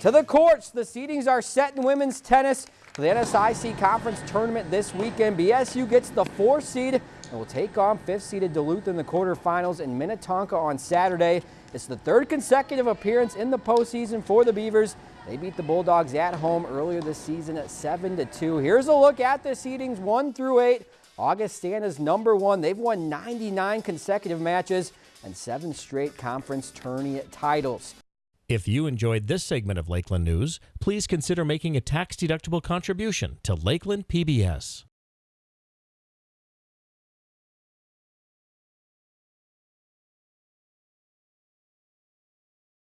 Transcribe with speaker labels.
Speaker 1: To the courts, the seedings are set in women's tennis for the NSIC Conference Tournament this weekend. BSU gets the four seed and will take on fifth seeded Duluth in the quarterfinals in Minnetonka on Saturday. It's the third consecutive appearance in the postseason for the Beavers. They beat the Bulldogs at home earlier this season at 7 to 2. Here's a look at the seedings 1 through 8. Augustana's number one. They've won 99 consecutive matches and seven straight conference tourney titles.
Speaker 2: If you enjoyed this segment of Lakeland News, please consider making a tax-deductible contribution to Lakeland PBS.